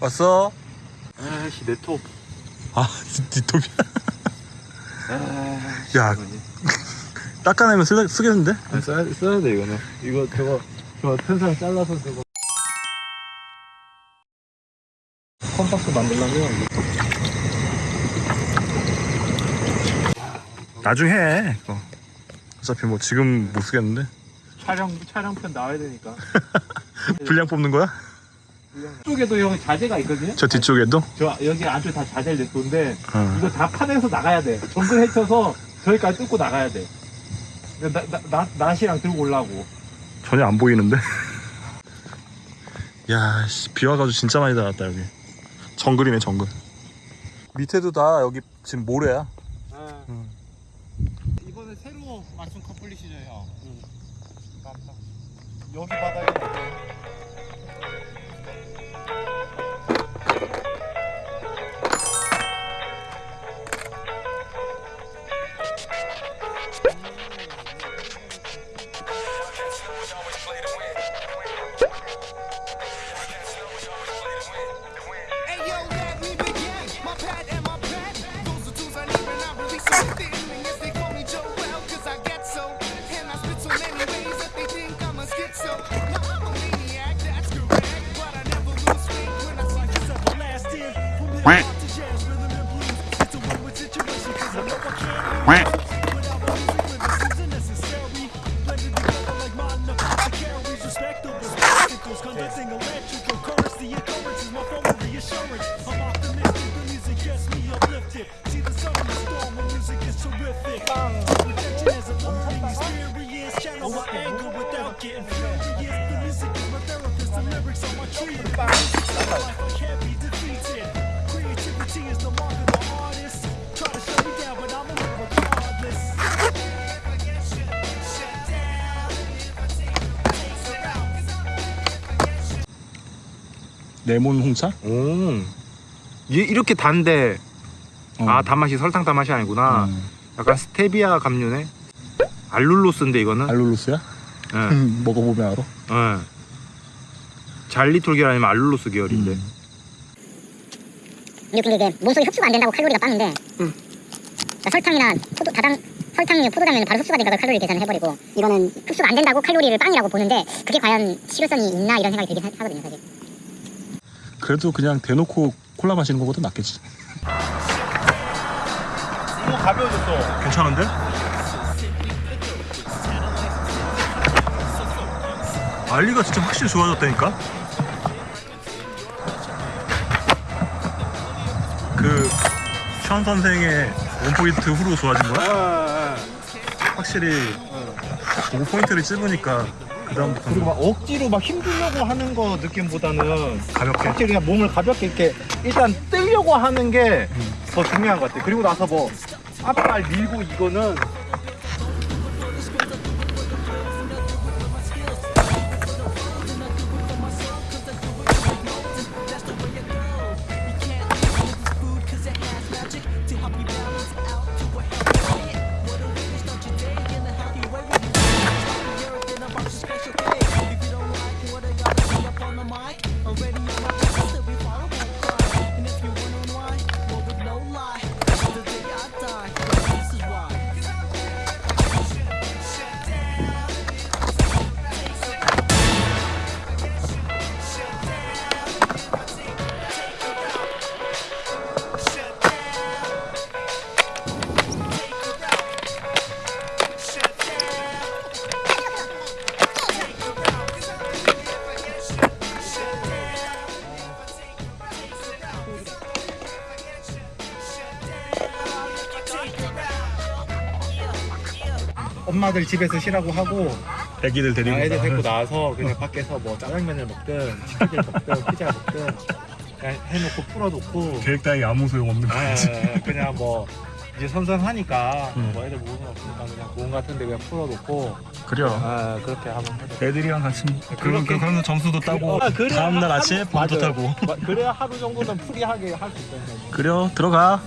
왔어? 아씨 내톱 아 디톱이야 아씨 야. 닦아내면 쓰, 쓰겠는데? 아, 써야, 써야 돼 이거는 이거 저거 저 텐상 잘라서 저거 컴박스 만들려면 나중에 해 그거. 어차피 뭐 지금 못 쓰겠는데 촬영 촬영편 나와야 되니까 분량 뽑는 거야? 쪽에도 형 자재가 있거든요 저 뒤쪽에도? 저 여기 안쪽 다 자재를 냈던데 어. 이거 다 파내서 나가야 돼 정글 헤쳐서 저기까지 뚫고 나가야 돼 나, 나, 나, 낫이랑 들고 올라고 전혀 안 보이는데? 야, 씨, 비 와가지고 진짜 많이 닿았다, 여기. 정글이네, 정글. 밑에도 다 여기 지금 모래야. 음. 이번에 새로 맞춘 커플릿이죠 형 여기 바닥에 me uplifted. See the sun in the storm, when music is terrific. A 레몬 홍차? 오 이- 이렇게 단데 아 단맛이 설탕 단맛이 아니구나 음. 약간 스테비아 감류네 알룰로스인데 이거는 알룰로스야? 예. 음, 먹어보면 알아. 예. 잘리톨 계열 아니면 알룰로스 계열인데 음. 근데 이게 몸속에 흡수가 안 된다고 칼로리가 빠는데 그러니까 설탕이나 포도 다당 설탕류 포도당면 바로 흡수가 되니까 칼로리 계산을 해버리고 이거는 흡수가 안 된다고 칼로리를 빵이라고 보는데 그게 과연 실효성이 있나 이런 생각이 들긴 하- 하거든요 사실 그래도 그냥 대놓고 콜라 마시는 것보다 낫겠지. 이거 가벼워졌어 괜찮은데? 알리가 진짜 확실히 좋아졌다니까? 그, 션 선생의 원포인트 후로 좋아진 거야? 확실히, 보고 포인트를 찝으니까, 그다음부터 그리고 막 억지로 막 힘주려고 하는 거 느낌보다는 가볍게. 확실히 그냥 몸을 가볍게 이렇게 일단 뜨려고 하는 게 더 중요한 것 같아 그리고 나서 뭐 앞발 밀고 이거는 엄마들 집에서 쉬라고 하고 애기들 데리고. 애들 가. 데리고 나와서 그냥 밖에서 뭐 짜장면을 먹든 치킨을 먹든 피자 먹든 그냥 해놓고 풀어놓고 계획다에 아무 소용 없는 아, 거지. 그냥 뭐 이제 선선하니까 음. 뭐 애들 모으는 없으니까 그냥 공원 같은데 그냥 풀어놓고 그래요. 아 그렇게 하면 돼. 애들이랑 같이 그런 그렇게- 그런 점수도 따고 아, 다음날 하루- 아침에 밤도 맞아요. 타고 마- 그래야 하루 정도는 프리하게 할 수 있어요. 그래요 들어가